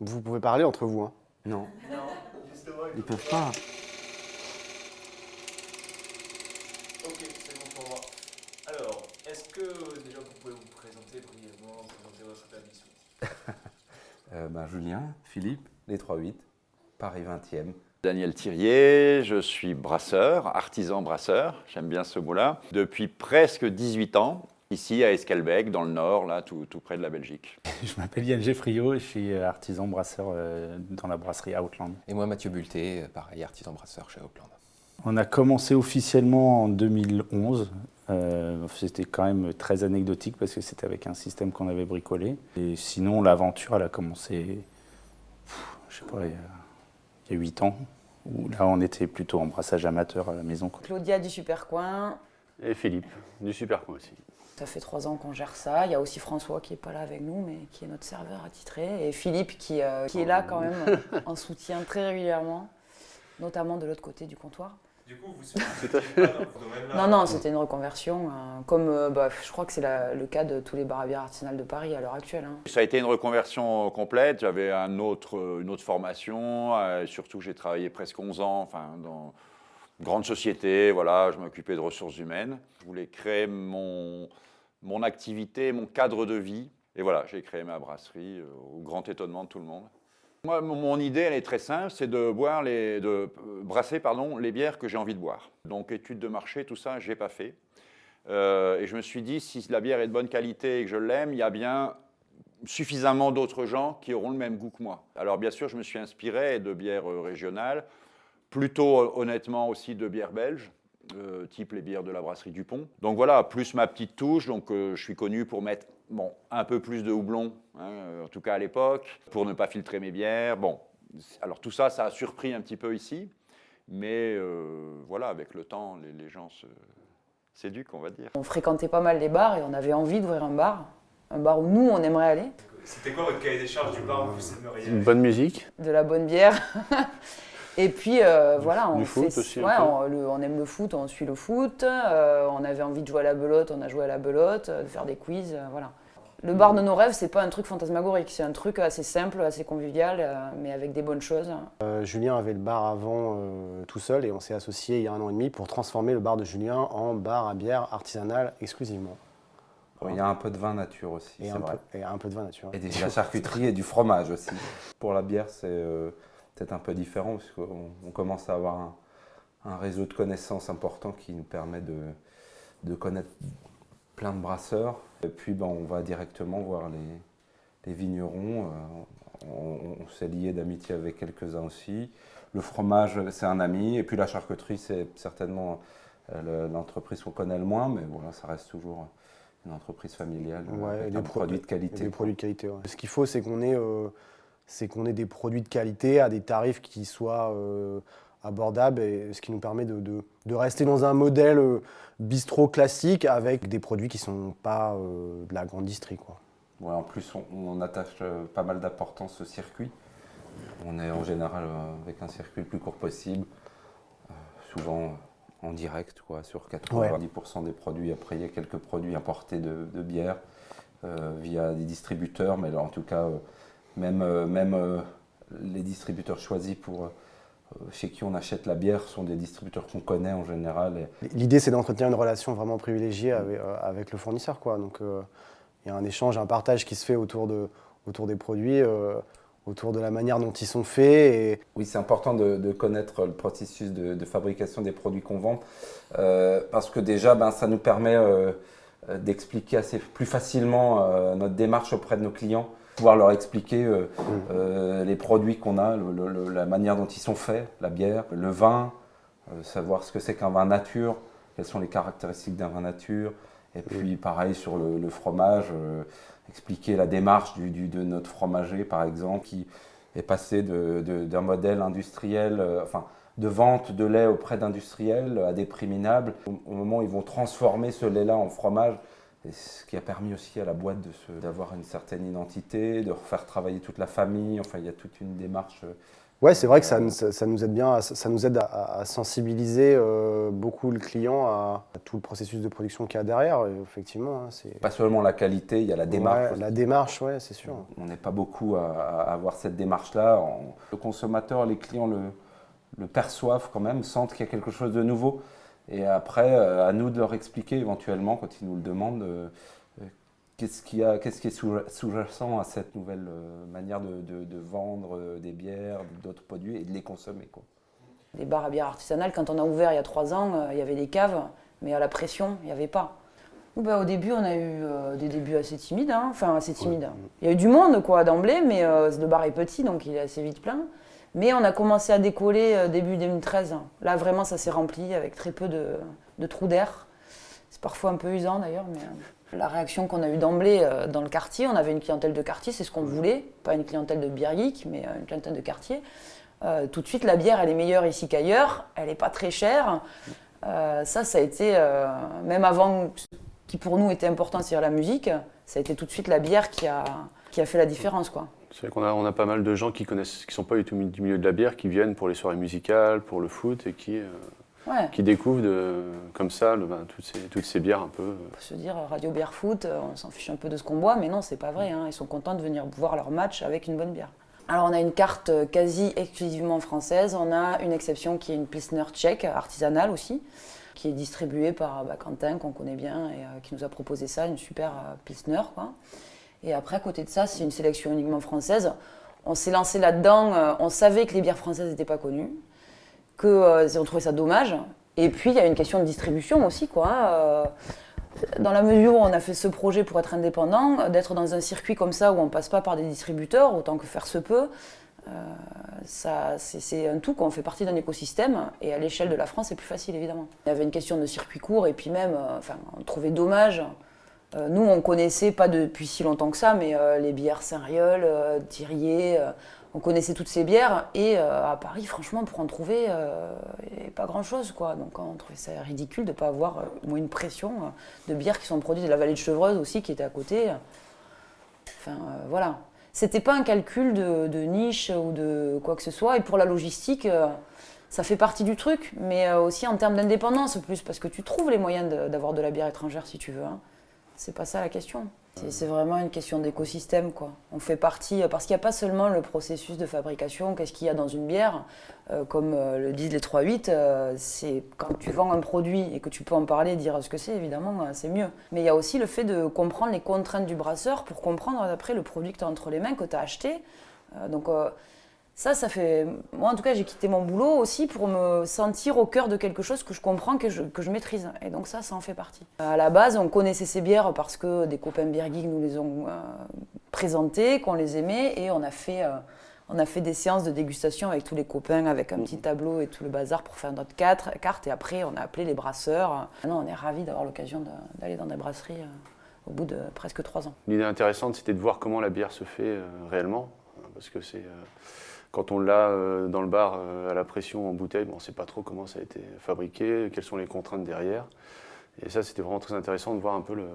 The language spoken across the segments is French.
Vous pouvez parler entre vous. Hein. Non. Ils peuvent pas. Ok, c'est bon pour moi. Alors, est-ce que déjà vous pouvez vous présenter brièvement, présenter votre établissement Euh, ben, Julien, Philippe, les 3-8, Paris 20e. Daniel Thirier, je suis brasseur, artisan brasseur, j'aime bien ce mot-là, depuis presque 18 ans, ici à Escalbec, dans le nord, là, tout, tout près de la Belgique. Je m'appelle Yann Geffriot et je suis artisan brasseur euh, dans la brasserie Outland. Et moi, Mathieu Bulté, euh, pareil, artisan brasseur chez Oakland. On a commencé officiellement en 2011. Euh, c'était quand même très anecdotique parce que c'était avec un système qu'on avait bricolé. Et sinon, l'aventure, elle a commencé, pff, je sais pas, il y, a, il y a 8 ans. Où là, on était plutôt en brassage amateur à la maison. quoi. Claudia du Supercoin. Et Philippe, du Superco aussi. Ça fait trois ans qu'on gère ça. Il y a aussi François qui n'est pas là avec nous, mais qui est notre serveur attitré. Et Philippe qui, euh, qui est là quand même en soutien très régulièrement, notamment de l'autre côté du comptoir. Du coup, vous pas dans ce domaine-là Non, non, c'était une reconversion, euh, comme euh, bah, je crois que c'est le cas de tous les bars à bière artisanales de Paris à l'heure actuelle. hein. Ça a été une reconversion complète, j'avais un autre, une autre formation, euh, surtout j'ai travaillé presque 11 ans enfin, dans grande société, voilà, je m'occupais de ressources humaines. Je voulais créer mon, mon activité, mon cadre de vie, et voilà, j'ai créé ma brasserie euh, au grand étonnement de tout le monde. Moi, mon, idée, elle est très simple, c'est de boire les, de euh, brasser pardon, les bières que j'ai envie de boire. Donc études de marché, tout ça, j'ai pas fait. Euh, et je me suis dit, si la bière est de bonne qualité et que je l'aime, il y a bien suffisamment d'autres gens qui auront le même goût que moi. Alors bien sûr, je me suis inspiré de bières régionales, plutôt euh, honnêtement aussi de bières belges, euh, type les bières de la brasserie Dupont. Donc voilà, plus ma petite touche, donc euh, je suis connu pour mettre bon, un peu plus de houblon, hein, en tout cas à l'époque, pour ne pas filtrer mes bières. Bon, alors tout ça, ça a surpris un petit peu ici, mais euh, voilà, avec le temps, les, les gens se s'éduquent, on va dire. On fréquentait pas mal les bars et on avait envie d'ouvrir un bar, un bar où nous on aimerait aller, C'était quoi votre cahier des charges du bar où vous aimeriez Une bonne musique. de la bonne bière. et puis euh, voilà, on, du foot fait- aussi, un ouais, peu. on, le- on aime le foot, on suit le foot. euh, on avait envie de jouer à la belote, on a joué à la belote, euh, de faire des quiz, euh, voilà. Le bar de nos rêves, c'est pas un truc fantasmagorique, c'est un truc assez simple, assez convivial, euh, mais avec des bonnes choses. Euh, Julien avait le bar avant euh, tout seul et on s'est associé il y a un an et demi pour transformer le bar de Julien en bar à bière artisanale exclusivement. Il y a un peu de vin nature aussi, Et c'est un, vrai. peu, et un peu de vin naturel. Et des- de la charcuterie et du fromage aussi. Pour la bière, c'est euh, peut-être un peu différent parce qu'on on commence à avoir un, un réseau de connaissances important qui nous permet de, de connaître plein de brasseurs. Et puis, ben, on va directement voir les, les vignerons. euh, on on s'est lié d'amitié avec quelques-uns aussi. Le fromage, c'est un ami. Et puis la charcuterie, c'est certainement euh, le- l'entreprise qu'on connaît le moins, mais voilà, ça reste toujours une entreprise familiale et avec des un pro- produit de Et qualité. Des produits de qualité. ouais. Ce qu'il faut, c'est qu'on ait, euh, c'est qu'on ait des produits de qualité à des tarifs qui soient euh, abordables, et ce qui nous permet de, de- rester dans un modèle euh, bistrot classique avec des produits qui ne sont pas euh, de la grande distrie. Quoi. En plus, on, attache pas mal d'importance au circuit. On est en général avec un circuit le plus court possible, souvent en direct, quoi, sur 90% des produits. Après, il y a quelques produits importés de, de bière via des distributeurs, mais là, en tout cas, même, euh, même euh, les distributeurs choisis pour, euh, chez qui on achète la bière sont des distributeurs qu'on connaît en général. L'idée, c'est d'entretenir une relation vraiment privilégiée avec, avec le fournisseur. Quoi. Donc, euh, il y a un échange, un partage qui se fait autour, de, autour des produits, euh, autour de la manière dont ils sont faits. Et Oui, c'est important de, de connaître le processus de, de fabrication des produits qu'on vend, euh, parce que déjà, ben, ça nous permet d'expliquer assez plus facilement notre démarche auprès de nos clients, pouvoir leur expliquer euh, euh, les produits qu'on a, le- le- le- la manière dont ils sont faits, la bière, le vin, euh, savoir ce que c'est qu'un vin nature, quelles sont les caractéristiques d'un vin nature, et puis pareil sur le, le fromage, expliquer la démarche du- du- de notre fromager par exemple, qui est passé d'un modèle industriel, enfin de vente de lait auprès d'industriels à des prix minables. Au, au moment où ils vont transformer ce lait-là en fromage, et ce qui a permis aussi à la boîte d'avoir une certaine identité, de refaire travailler toute la famille. Enfin, il y a toute une démarche Ouais, c'est vrai que ça, ça- ça nous aide bien, à- ça nous aide à, à sensibiliser euh, beaucoup le client à, à tout le processus de production qu'il y a derrière. Effectivement, hein, c'est Pas seulement la qualité, il y a la démarche. Ouais, la démarche, ouais, c'est sûr. On n'est pas beaucoup à, à avoir cette démarche-là. Le consommateur, les clients le, le perçoivent quand même, sentent qu'il y a quelque chose de nouveau. Et après, euh, à nous de leur expliquer éventuellement, quand ils nous le demandent, euh, euh, qu'est-ce qu'est-ce qui est sous- sous-jacent à cette nouvelle euh, manière de, de- de vendre des bières, d'autres produits et de les consommer. Quoi. Les bars à bière artisanales, quand on a ouvert il y a trois ans, euh, il y avait des caves, mais à la pression, il n'y avait pas. Bah, au début, on a eu euh, des débuts assez timides, hein, enfin assez timides. Il y a eu du monde quoi d'emblée, mais euh, le bar est petit, donc il est assez vite plein. Mais on a commencé à décoller euh, début 2013. Là, vraiment, ça s'est rempli avec très peu de, trous d'air. C'est parfois un peu usant d'ailleurs, mais euh, la réaction qu'on a eue d'emblée euh, dans le quartier, on avait une clientèle de quartier, c'est ce qu'on voulait, pas une clientèle de bière mais une clientèle de quartier. Tout de suite, la bière, elle est meilleure ici qu'ailleurs, elle n'est pas très chère. Ça, ça a été, même avant ce qui pour nous était important, c'est-à-dire la musique, ça a été tout de suite la bière qui a, qui a fait la différence. Quoi. C'est vrai qu'on a, on a pas mal de gens qui connaissent, qui sont pas du tout du milieu de la bière, qui viennent pour les soirées musicales, pour le foot et qui, euh, Ouais. qui découvrent de, comme ça le- ben, toutes, ces, toutes ces bières un peu. euh, On peut se dire Radio Bière Foot, euh, on s'en fiche un peu de ce qu'on boit, mais non, c'est pas vrai. hein. Ils sont contents de venir voir leur match avec une bonne bière. Alors on a une carte euh, quasi exclusivement française. On a une exception qui est une Pilsner tchèque, artisanale aussi, qui est distribuée par bah, Quentin, qu'on connaît bien, et euh, qui nous a proposé ça, une super euh, Pilsner. Quoi. Et après, à côté de ça, c'est une sélection uniquement française. On s'est lancé là-dedans, euh, on savait que les bières françaises n'étaient pas connues, que euh, on trouvait ça dommage. Et puis, il y a une question de distribution aussi, quoi. Euh, dans la mesure où on a fait ce projet pour être indépendant, d'être dans un circuit comme ça où on passe pas par des distributeurs, autant que faire se peut, euh, c'est, un tout, quoi. on fait partie d'un écosystème, et à l'échelle de la France, c'est plus facile, évidemment. Il y avait une question de circuit court, et puis même, euh, enfin, on trouvait dommage. Euh, nous, on connaissait pas depuis si longtemps que ça, mais euh, les bières Saint-Riol, euh, Thirier, on connaissait toutes ces bières, et à Paris, franchement, pour en trouver, il avait pas grand-chose, quoi. Donc on trouvait ça ridicule de pas avoir au moins une pression de bières qui sont produites de la vallée de Chevreuse aussi, qui était à côté. Enfin, voilà. C'était pas un calcul de, niche ou de quoi que ce soit. Et pour la logistique, ça fait partie du truc, mais aussi en termes d'indépendance plus, parce que tu trouves les moyens d'avoir de, la bière étrangère si tu veux. hein. C'est pas ça la question. C'est- vraiment une question d'écosystème, quoi. On fait partie, euh, parce qu'il n'y a pas seulement le processus de fabrication, qu'est-ce qu'il y a dans une bière, euh, comme euh, le disent les 3-8, euh, c'est quand tu vends un produit et que tu peux en parler, dire ce que c'est, évidemment, c'est mieux. Mais il y a aussi le fait de comprendre les contraintes du brasseur pour comprendre après le produit que tu as entre les mains, que tu as acheté. Donc ça, ça fait... Moi, en tout cas, j'ai quitté mon boulot aussi pour me sentir au cœur de quelque chose que je comprends, que je, que je maîtrise. Et donc ça, ça en fait partie. À la base, on connaissait ces bières parce que des copains geeks nous les ont euh, présentées, qu'on les aimait, et on a fait... euh, on a fait des séances de dégustation avec tous les copains, avec un petit tableau et tout le bazar pour faire notre quatre- carte. Et après, on a appelé les brasseurs. Maintenant, on est ravis d'avoir l'occasion d'aller dans des brasseries euh, au bout de presque trois ans. L'idée intéressante, c'était de voir comment la bière se fait euh, réellement, parce que c'est euh, quand on l'a euh, dans le bar euh, à la pression en bouteille, bon, on ne sait pas trop comment ça a été fabriqué, quelles sont les contraintes derrière. Et ça, c'était vraiment très intéressant de voir un peu le-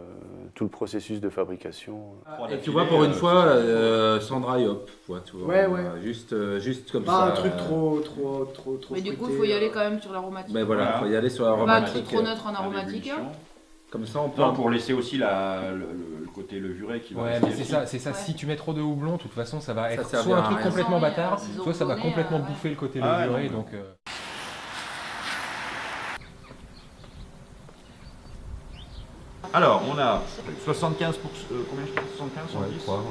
tout le processus de fabrication. Et tu vois, pour une fois, euh, sans dry hop, tu vois, Ouais, ouais. euh, Juste, euh, juste comme Pas ça. un truc euh, trop, trop, trop, trop. Mais du coup, il faut y aller euh. quand même sur l'aromatique. Ben voilà, Voilà. faut y aller sur Pas un l'aromatique. truc trop neutre en aromatique. Comme ça, on peut. Non, pour laisser aussi la- le, le- le côté levuré qui va Ouais, rester mais c'est ça, c'est ça. Ouais. Si tu mets trop de houblon, de toute façon, ça va être soit un truc complètement bâtard, soit ça va complètement euh, ouais. bouffer le côté Ah levuré. non, donc, euh, Alors, on a 75 pour, euh, combien je dis 75 Ouais, 110 trois, ouais.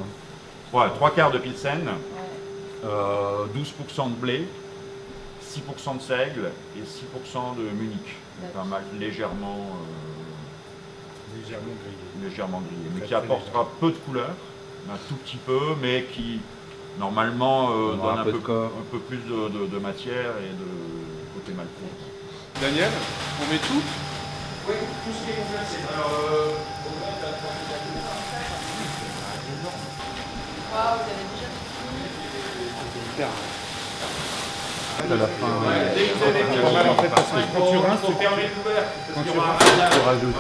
Ouais, trois quarts de Pilsen, euh, 12% de blé, 6% de seigle et 6% de Munich. Pas mal, légèrement, euh, Légèrement grillé. légèrement grillé, mais qui apportera peu de couleur, un tout petit peu, mais qui normalement euh, donne un peu peu, de corps. un peu plus de, de- de matière et de côté maltais. Daniel, on met tout? Waouh, vous avez déjà À la fin, en fait, parce que quand tu rinces, tu, quand tu rinces, tu rajoutes.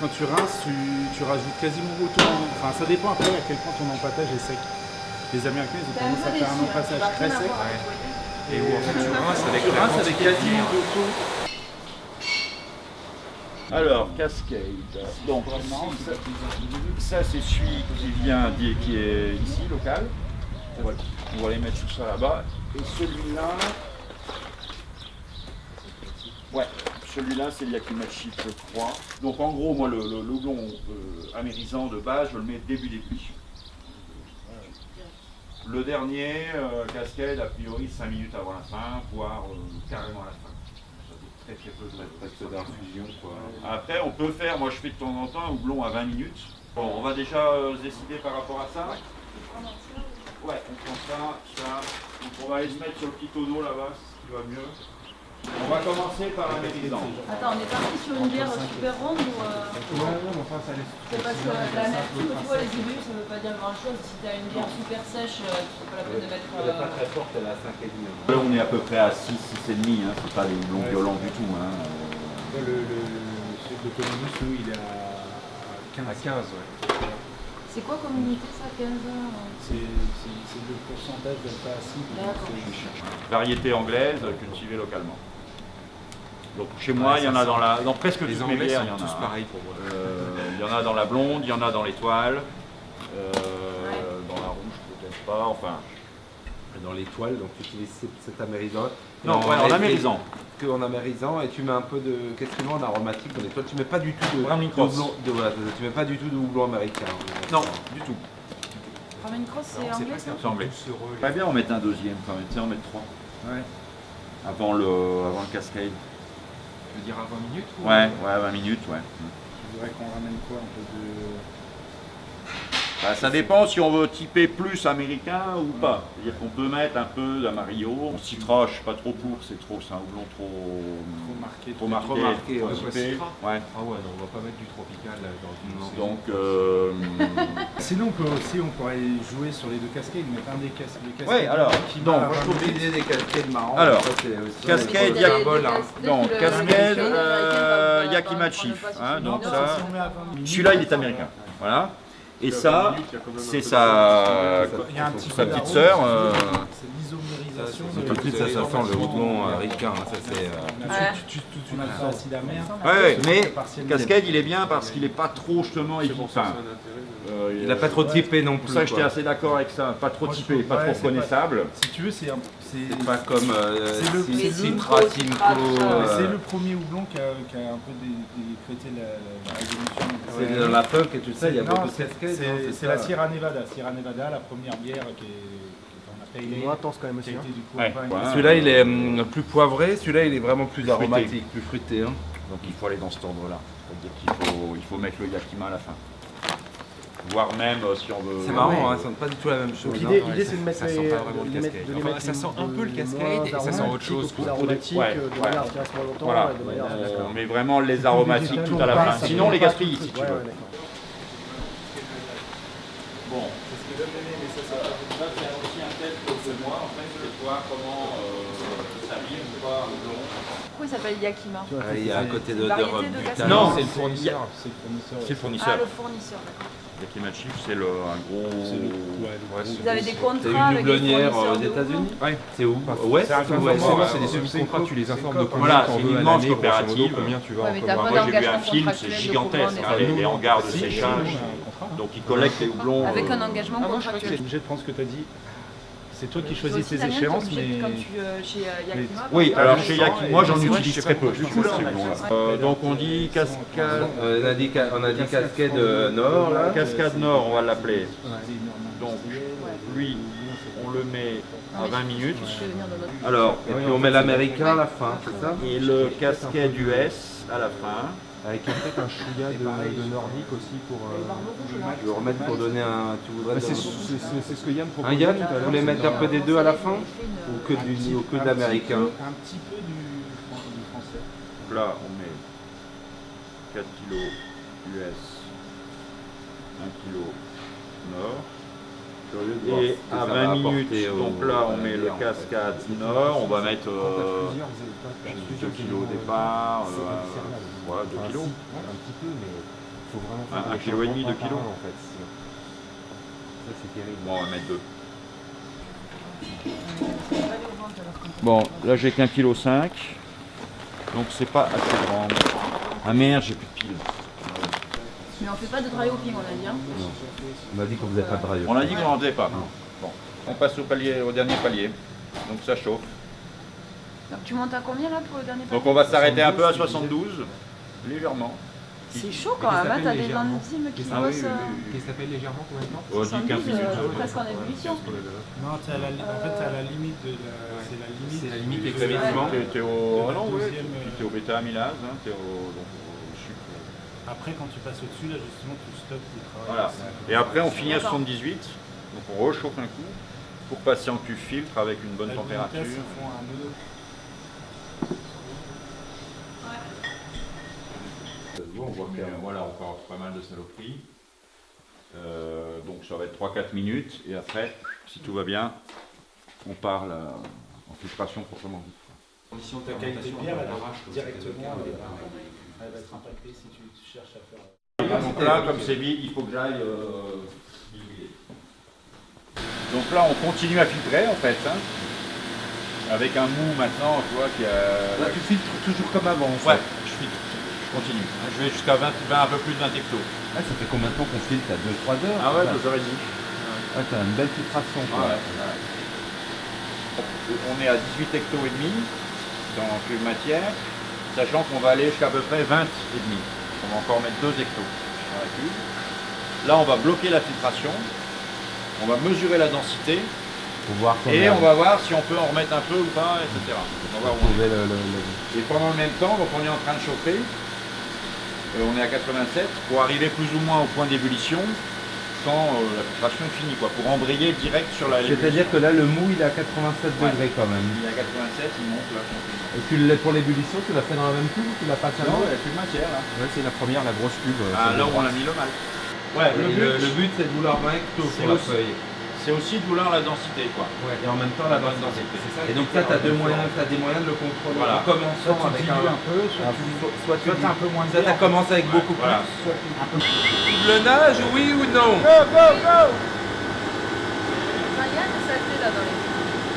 Quand tu rinces, tu, tu rajoutes quasiment autant. Enfin, ça dépend après à quel point ton empâtage est sec. Les Américains, ils ont tendance à faire un empassage très sec. Et où en fait tu rinces avec Tu rinces avec quasiment tout. Alors, Cascade. Donc, ça, ça, c'est celui qui vient, d'y- qui est ici, local. On va, on va les mettre tout ça là-bas. Et celui-là. Ouais, celui-là, c'est le Yakimachi, je crois. Donc, en gros, moi, le, le, euh, amérisant de base, je le mets début d'ébullition. Le dernier, euh, Cascade, a priori 5 minutes avant la fin, voire euh, carrément à la fin. Ça fait très très peu de Presque d'infusion, quoi. après, on peut faire, moi je fais de temps en temps un houblon à 20 minutes. Bon, on va déjà euh, se décider par rapport à ça. Ouais, on prend ça, ça. Donc on va aller se mettre sur le petit tonneau là-bas, ce qui va mieux. On va commencer par un mérisant. Attends, on est parti sur une bière super ronde ou. euh, C'est parce que l'amertume, tu vois, les ébullis, ça veut pas dire grand chose. Si t'as une bière super sèche, euh, c'est pas la peine de mettre. Elle n'est pas euh, très forte, elle est à 5,5. Là on est à peu près à 6, 6,5, hein. c'est pas des houblons violents du tout. Hein. Le, le, le, Columbus, nous, il est à 15. À 15, ouais. C'est quoi comme unité ça 15 heures C'est le pourcentage d'alpha acide. Variété anglaise cultivée localement. Donc chez moi, il y en a dans, la, dans presque Les toutes mes bières, sont il y en tous a. pareils pour moi. Euh, il y en a dans la blonde, il y en a dans l'étoile, euh, dans la rouge peut-être pas, enfin. Dans l'étoile, donc tu utilises cet- amérisant. Non, ouais, en amérisant. Que en amérisant, et tu mets un peu de. Qu'est-ce que tu mets en aromatique dans l'étoile Tu mets pas du tout de. Brahmin de Cross. houblon- de- voilà, tu mets pas du tout de houblon américain. Non, du tout. Ramen Cross, c'est anglais C'est anglais. Pas bien en mettre un deuxième quand même, tiens, en mettre trois. Ouais. Avant le, avant le cascade. Je veux dire à 20 minutes ou- Ouais, ouais, 20 minutes, ouais. Je voudrais qu'on ramène quoi Un peu de. Bah, ça dépend si on veut typer plus américain ou pas. C'est-à-dire qu'on peut mettre un peu d'amarillo. On citera, je suis pas trop pour, c'est trop, c'est un houblon trop, Trop marqué. trop marqué, trop marqué, trop ouais. Ah ouais, non, on va pas mettre du tropical là, dans le Donc, euh, Sinon, on peut aussi, on pourrait jouer sur les deux cascades, mettre un des, cas- des cascades. Ouais, alors, qui donc, je trouve l'idée des cascades marrantes. Alors, ça, c'est aussi- cascade, hein. donc, cascade, euh, hein, donc Non, ça- c'est- on met à 20 minutes. celui-là il est américain. Voilà. Et ça, c'est sa, Il y a un petit sa peu petite sœur. euh, C'est l'isomérisation. Tout de suite, ça, ça sent le houblon américain. hein, Ça, c'est. euh, Ouais. Amer. Ouais, ouais, mais. Cascade il est bien parce qu'il est pas trop justement enfin, euh, Il a pas trop typé non plus. pour ça j'étais assez d'accord avec ça, pas trop typé, pas trop reconnaissable. Si tu veux, c'est un- c'est pas comme euh, le- Citra, Simcoe. Euh, C'est le premier houblon qui a, qui a un peu dé- décrété la, la révolution. C'est dans la punk et tout ça, il y a beaucoup de c'est- cascades. c'est- la Sierra Nevada. Sierra Nevada, la première bière qui est, qui est Moins intense quand même aussi. hein. Ouais. Celui-là, il est hum, plus poivré, celui-là, il est vraiment plus aromatique, plus fruité. hein. Donc il faut aller dans cet ordre-là. C'est-à-dire qu'il faut, il faut mettre le yakima à la fin. Voire même euh, si on veut. C'est marrant, hein, ça sent pas du tout la même chose. Hein. l'idée, l'idée, c'est de mettre Ça sent pas vraiment de le cascade. ça sent un peu le cascade et ça sent autre chose, au plus quoi. aromatique, Ouais, euh, de ouais. manière à ce qu'il reste moins longtemps. Voilà, à- on met vraiment les aromatiques tout à la fin. Sinon les gaspilles si tu veux. Bon, c'est ce que j'aime bien, mais ça, ça va faire aussi un test de moi, en fait, de voir comment euh, ça ou pas ou non. Pourquoi il s'appelle Yakima Ah, Il y a un côté de. Non, C'est le fournisseur. C'est le fournisseur. C'est le Ah, fournisseur. D'accord. Yakimachi, c'est le, un gros. Vous avez des contrats une avec doublonnière fournisseurs aux de États-Unis Ouais. C'est où Ouais, C'est ouais, ouais, des semi-contrats, tu les informes de combien veux à l'année, modo, coopérative. combien tu vas Ouais, en Moi j'ai vu un film, c'est contractuel gigantesque, hein, les, les hangars de Si, séchage. Donc ils collectent les houblons. Avec euh, un engagement Je suis contractuel. obligé de prendre ce que tu as dit. C'est toi qui Toi choisis tes échéances, mais. Comme tu, euh, chez euh, Yakima. Oui, alors chez Yaki, moi j'en utilise très peu. Euh, donc on dit cascade, Euh, on a dit, ca- on a dit cascade euh, nord là. cascade nord, on va l'appeler. Donc lui, on le met à 20 minutes. Alors, et puis on met l'américain à la fin, c'est ça? Et le cascade US à la fin. Avec peut-être un chouïa de, de nordique aussi pour. euh, Je vais remettre pour donner un. Tu voudrais bah, c'est donner- c'est- c'est- c'est ce que Yann Un proposait Yann, tout à vous voulez mettre un peu des deux à la fin Ou que Un du petit- ou que un de petit l'américain peu- Un petit peu du, du français. Là, on met 4 kg US, 1 kg nord. Et à ça va 20 apporter minutes, au- donc là on à met le en fait. cascade nord, on va mettre euh, plusieurs- t'as plusieurs 2 kg au départ, euh, voilà, 2 Enfin, kg. Un petit peu, mais il faut vraiment Un- faire un des kilo et demi, changements deux par kilos. un, en fait. Ça, c'est terrible. Bon, on va mettre 2. Bon, là j'ai qu'un kilo 5, donc c'est pas assez grand. Ah merde, j'ai plus de piles. Mais on fait pas de dry hopping, on a dit. Hein. On a dit qu'on faisait pas de rayon. On a dit qu'on n'en faisait pas. Bon, on passe au, palier, au dernier palier. Donc ça chauffe. Donc tu montes à combien là pour le dernier palier Donc on va s'arrêter un peu à 72, légèrement. C'est chaud quand même, hein, t'as des enzymes qui Ah oui, bossent. oui, euh, oui. Qui s'appelle légèrement temps On dit 15 70, minutes. euh, presque en ébullition. Non, t'es à la, en fait, t'es à la limite de la. C'est la limite. C'est la limite extrêmement. T'es au, ah non, puis euh, t'es au bêta-amylase, hein, t'es au. Après, quand tu passes au-dessus, là, justement, tu stoppes le travail. Voilà. Et après, on finit à 78, donc on rechauffe un coup pour passer en cuve filtre avec une bonne La température. vitesse, ils font un mono. On voit qu'il y a voilà, encore pas mal de saloperies. Euh, donc ça va être 3-4 minutes et après, si tout va bien, on part là, en filtration proprement dit. Si on ta qualité de bière, elle arrache directement. Elle va, être impactée si tu, cherches à faire. Donc là, comme c'est vide, il faut que j'aille euh, diluer. Donc là, on continue à filtrer en fait. hein, avec un mou maintenant, tu vois, qui a... Là, tu filtres toujours comme avant. en Ouais, fait. je filtre. Je continue. Je vais jusqu'à 20, 20, un peu plus de 20 hectos. Ah, ça fait combien de temps qu'on filtre? T'as 2-3 heures? Ah ouais, ça 2 heures et demie. Ouais, t'as une belle filtration. Ah quoi. ouais, ouais. On est à 18 hectos et demi dans cuve matière, sachant qu'on va aller jusqu'à à peu près 20 et demi. On va encore mettre 2 hectos dans la cuve. Là, on va bloquer la filtration. On va mesurer la densité voir et on va voir si on peut en remettre un peu ou pas, etc. On va voir où on est. trouver le, le- le- Et pendant le même temps, donc on est en train de chauffer. Euh, on est à 87 pour arriver plus ou moins au point d'ébullition quand euh, la filtration est finie, quoi, pour embrayer direct sur la. C'est-à-dire que là, le mou, il est à 87 Ouais. degrés quand même. Il est à 87, il monte là. Et tu l'as pour l'ébullition, tu l'as fait dans la même cuve ou tu l'as pas Non, la cuve matière là. Ouais, c'est la première, la grosse cube. euh, Ah, là où on droit. a mis le mal. Ouais, le but, le but, c'est de vouloir 20 hectos c'est sur la aussi- feuille. C'est aussi de vouloir la densité, quoi. Ouais, et en même temps, la bonne densité. Et donc ça, tu as, moyens, as des moyens de le contrôler. Voilà. En commençant Soit tu avec un... un peu, soit tu- soit tu soit t'as un peu moins de Ça, ça fait. commence avec beaucoup voilà. plus. Soit tu- un peu plus. Le nage, oui ou non Enfin, il y a des saletés là dans les.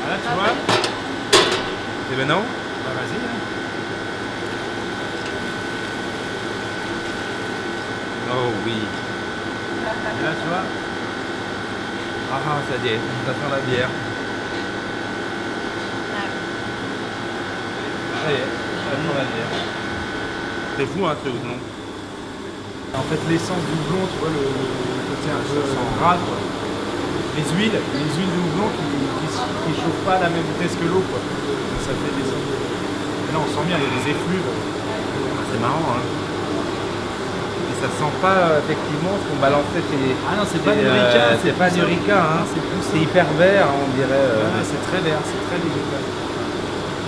Ah, là, tu vois Et ben non Bah, vas-y. hein. Oh oui. Et là, tu vois Ah, ça y est, ça sent la bière. Ça y est, ça sent la bière. C'est fou, hein, ce houblon. En fait, l'essence du tu vois, le, côté un peu gras, quoi. Les huiles, les huiles de qui qui, qui chauffent pas à la même vitesse que l'eau, quoi. Ça fait l'essence. de- Mais là, on sent bien, il y a des effluves. C'est marrant, hein. Ça sent pas euh, effectivement ce qu'on balançait chez. Ah non, c'est pas du euh, rica, c'est pas du plus- rica, hein. c'est plus C'est hyper vert, on dirait. euh, Ouais, c'est très vert, c'est très végétal.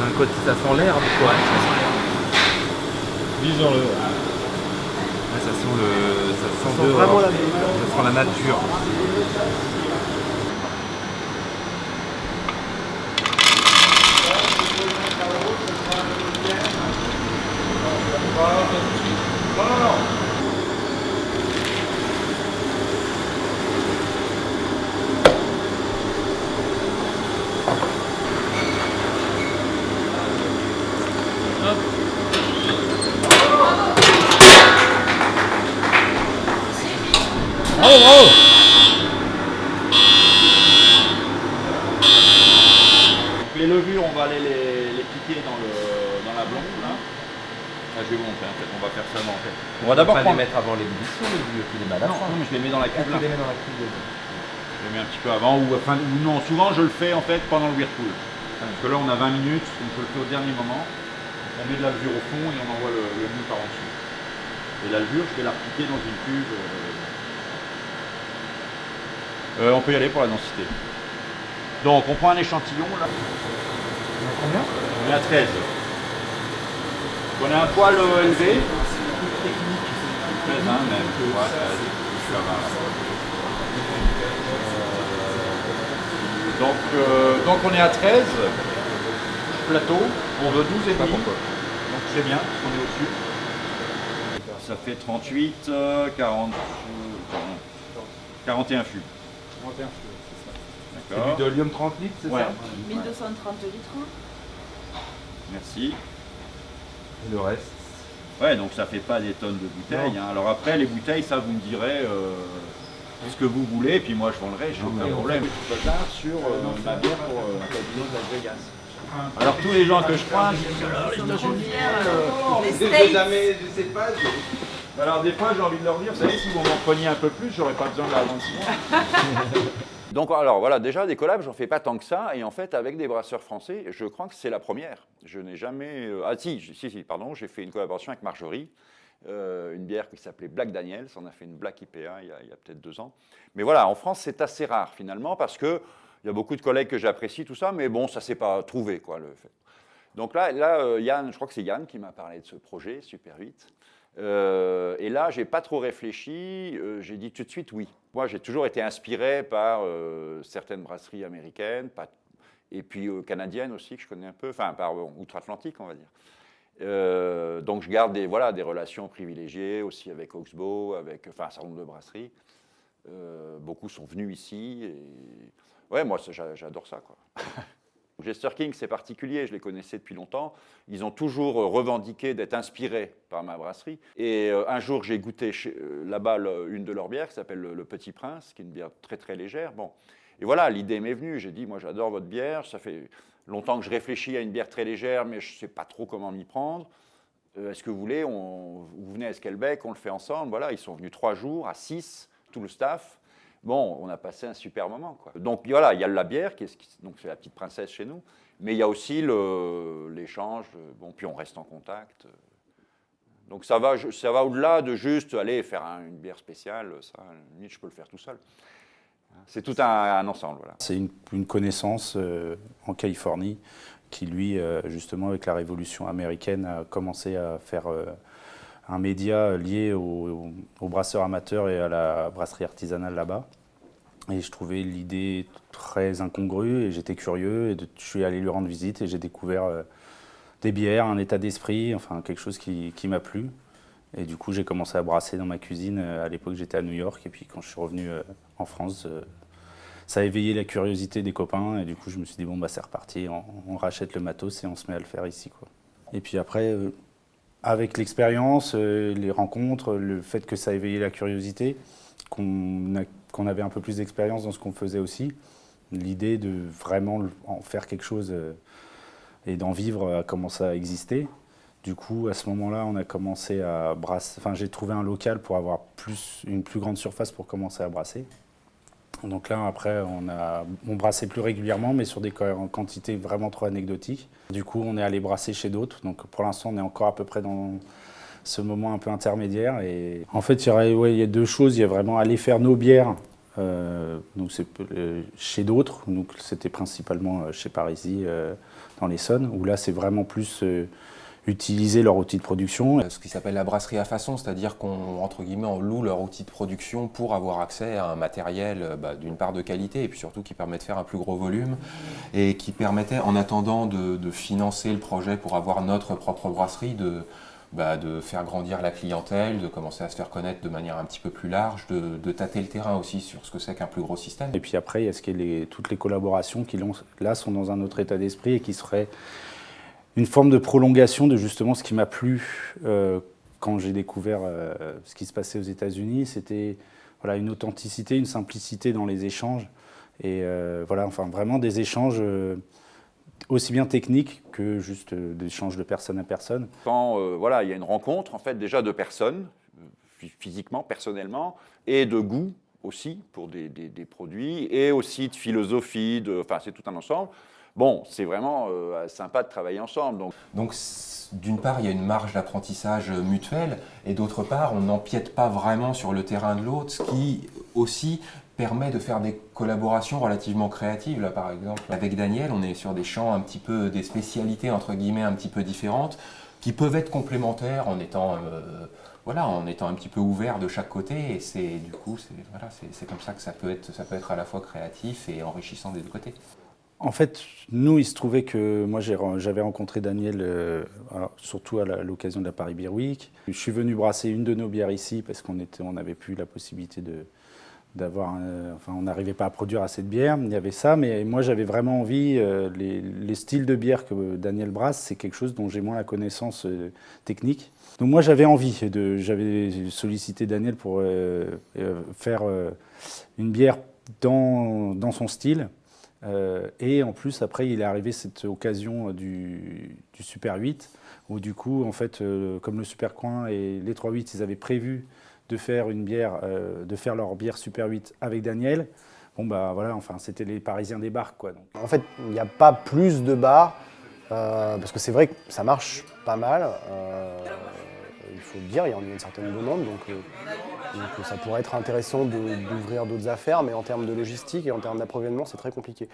un côté, ça sent l'herbe, quoi. Ouais, ça sent le. Ça sent, sent dehors. vraiment la nature. Ça sent la nature. Les levures, on va aller les, les piquer dans, le, dans la blonde là. Ah, je vais vous montrer en fait, on va faire ça dans en fait. On va d'abord pas prendre. les mettre avant l'ébullition, les vieux, tu les mets à la Non, non, mais je les mets dans la cuve tu là. les mets dans la cuve. Je les mets un petit peu avant ou, enfin, ou non, souvent je le fais en fait pendant le whirlpool. Parce que là on a 20 minutes, donc je le fais au dernier moment. On met de la levure au fond et on envoie le, le mou par en dessous. Et la levure, je vais la repiquer dans une cuve. euh, euh, on peut y aller pour la densité. Donc on prend un échantillon là. Combien? On est à 13. On a un poil euh, élevé. 13 même. Ouais, 13. Je suis à 20 là. Donc, euh, donc on est à 13. Plateau. On veut 12 et demi. Donc c'est bien, on est au-dessus. Ça fait 38, euh, 40, euh, 40, 41 fûts. C'est D'accord. du dolium 30 litres, c'est Ouais. ça? 1230 litres. Merci. Et le reste? Ouais, donc ça fait pas des tonnes de bouteilles. hein. Alors après, les bouteilles, ça, vous me direz euh, ce que vous voulez, puis moi je vendrai, j'ai aucun problème. Je suis pas sur euh, ma bière pour euh, un casino de Las Vegas. Alors tous les gens que je croise, disent Ah, les euh, jamais, je sais pas. je- Alors des fois, j'ai envie de leur dire, vous savez, si vous m'en preniez un peu plus, j'aurais pas besoin de la vendre mois. Donc alors voilà, déjà des collabs, j'en fais pas tant que ça, et en fait avec des brasseurs français, je crois que c'est la première. Je n'ai jamais... euh, Ah si, si, pardon, j'ai fait une collaboration avec Marjorie, euh, une bière qui s'appelait Black Daniels, on a fait une Black IPA il y a, peut-être deux ans. Mais voilà, en France c'est assez rare finalement, parce que il y a beaucoup de collègues que j'apprécie, tout ça, mais bon, ça s'est pas trouvé, quoi, le fait. Donc là, là euh, Yann, je crois que c'est Yann qui m'a parlé de ce projet, Super 8. Euh, et là, j'ai pas trop réfléchi, euh, j'ai dit tout de suite oui. Moi, j'ai toujours été inspiré par euh, certaines brasseries américaines, et puis canadiennes aussi, que je connais un peu, enfin, par outre-Atlantique, on va dire. Donc, je garde des, voilà, des relations privilégiées aussi avec Oxbow, avec enfin, un certain nombre de brasseries. Beaucoup sont venus ici. Et... Ouais, moi, j'adore ça. Quoi. Jester King, c'est particulier, je les connaissais depuis longtemps. Ils ont toujours euh, revendiqué d'être inspirés par ma brasserie. Et euh, un jour, j'ai goûté euh, là-bas une de leurs bières qui s'appelle le, Petit Prince, qui est une bière très très légère. Bon. Et voilà, l'idée m'est venue. J'ai dit, moi j'adore votre bière. Ça fait longtemps que je réfléchis à une bière très légère, mais je ne sais pas trop comment m'y prendre. Est-ce que vous voulez, vous venez à Esquelbec, on le fait ensemble. Voilà, ils sont venus trois jours, à six, tout le staff. Bon, on a passé un super moment. Donc voilà, il y a la bière, qui est, donc c'est la petite princesse chez nous, mais il y a aussi l'échange, bon, puis on reste en contact. Donc ça va, ça va au-delà de juste aller faire un- une bière spéciale, ça, je peux le faire tout seul. C'est tout un, ensemble. C'est une, une connaissance euh, en Californie qui, lui, euh, justement, avec la révolution américaine, a commencé à faire euh, un média lié aux, aux brasseurs amateurs et à la brasserie artisanale là-bas. Et je trouvais l'idée très incongrue et j'étais curieux. Et je suis allé lui rendre visite et j'ai découvert euh, des bières, un état d'esprit, enfin quelque chose qui, m'a plu. Et du coup, j'ai commencé à brasser dans ma cuisine. Euh, À l'époque, j'étais à New York. Et puis, quand je suis revenu euh, en France, ça a éveillé la curiosité des copains. Et du coup, je me suis dit, bon, bah, c'est reparti. On, rachète le matos et on se met à le faire ici. Et puis après, avec l'expérience, euh, les rencontres, le fait que ça a éveillé la curiosité, qu'on avait un peu plus d'expérience dans ce qu'on faisait aussi, l'idée de vraiment en faire quelque chose euh, et d'en vivre a commencé à exister. Du coup, à ce moment-là, on a commencé à brasser. Enfin, j'ai trouvé un local pour avoir plus, une plus grande surface pour commencer à brasser. Donc là, après, on a on brassait plus régulièrement, mais sur des quantités vraiment trop anecdotiques. Du coup, on est allé brasser chez d'autres. Donc pour l'instant, on est encore à peu près dans ce moment un peu intermédiaire. Et en fait, il y, a deux choses. Il y a vraiment aller faire nos bières. euh, donc euh, chez d'autres. Donc c'était principalement euh, chez Parisi, dans l'Essonne, où là, c'est vraiment plus utiliser leur outil de production. Euh, Ce qui s'appelle la brasserie à façon, c'est-à-dire qu'on entre guillemets on loue leur outil de production pour avoir accès à un matériel euh, bah, d'une part de qualité et puis surtout qui permet de faire un plus gros volume et qui permettait en attendant de, de financer le projet pour avoir notre propre brasserie de bah, de faire grandir la clientèle, de commencer à se faire connaître de manière un petit peu plus large, de, de tâter le terrain aussi sur ce que c'est qu'un plus gros système. Et puis après, il y a ce qui est les- toutes les collaborations qui là sont dans un autre état d'esprit et qui seraient une forme de prolongation de justement ce qui m'a plu euh, quand j'ai découvert euh, ce qui se passait aux États-Unis. C'était voilà, une authenticité, une simplicité dans les échanges. Et euh, voilà, enfin vraiment des échanges aussi bien techniques que juste des échanges de personne à personne. Quand voilà, il y a une rencontre en fait déjà de personnes, phy- physiquement, personnellement, et de goût aussi pour des, des- produits, et aussi de philosophie, enfin c'est tout un ensemble. Bon, c'est vraiment euh, sympa de travailler ensemble. Donc, d'une part, il y a une marge d'apprentissage mutuel, et d'autre part, on n'empiète pas vraiment sur le terrain de l'autre, ce qui aussi permet de faire des collaborations relativement créatives. Là, par exemple, avec Daniel, on est sur des champs un petit peu, des spécialités entre guillemets un petit peu différentes, qui peuvent être complémentaires en étant, euh, voilà, en étant un petit peu ouvert de chaque côté. Et c'est du coup, c'est voilà, comme ça que ça peut être, ça peut être à la fois créatif et enrichissant des deux côtés. En fait, nous, il se trouvait que moi, j'avais rencontré Daniel, euh, surtout à l'occasion de la Paris Beer Week. Je suis venu brasser une de nos bières ici parce qu'on on n'avait plus la possibilité d'avoir, un- enfin, on n'arrivait pas à produire assez de bière. Il y avait ça, mais moi j'avais vraiment envie. euh, les, les styles de bière que Daniel brasse, c'est quelque chose dont j'ai moins la connaissance euh, technique. Donc moi j'avais envie j'avais sollicité Daniel pour euh, euh, faire euh, une bière dans son style. Euh, et en plus, après, il est arrivé cette occasion euh, du, Super 8, où du coup, en fait, euh, comme le Super Coin et les 3-8, ils avaient prévu de faire une bière, de faire leur bière Super 8 avec Daniel. Bon bah voilà, enfin c'était les Parisiens débarquent quoi. Donc. En fait, il n'y a pas plus de bars, parce que c'est vrai que ça marche pas mal. il faut le dire, il y a une certaine demande, donc, donc ça pourrait être intéressant d'ouvrir d'autres affaires, mais en termes de logistique et en termes d'approvisionnement, c'est très compliqué.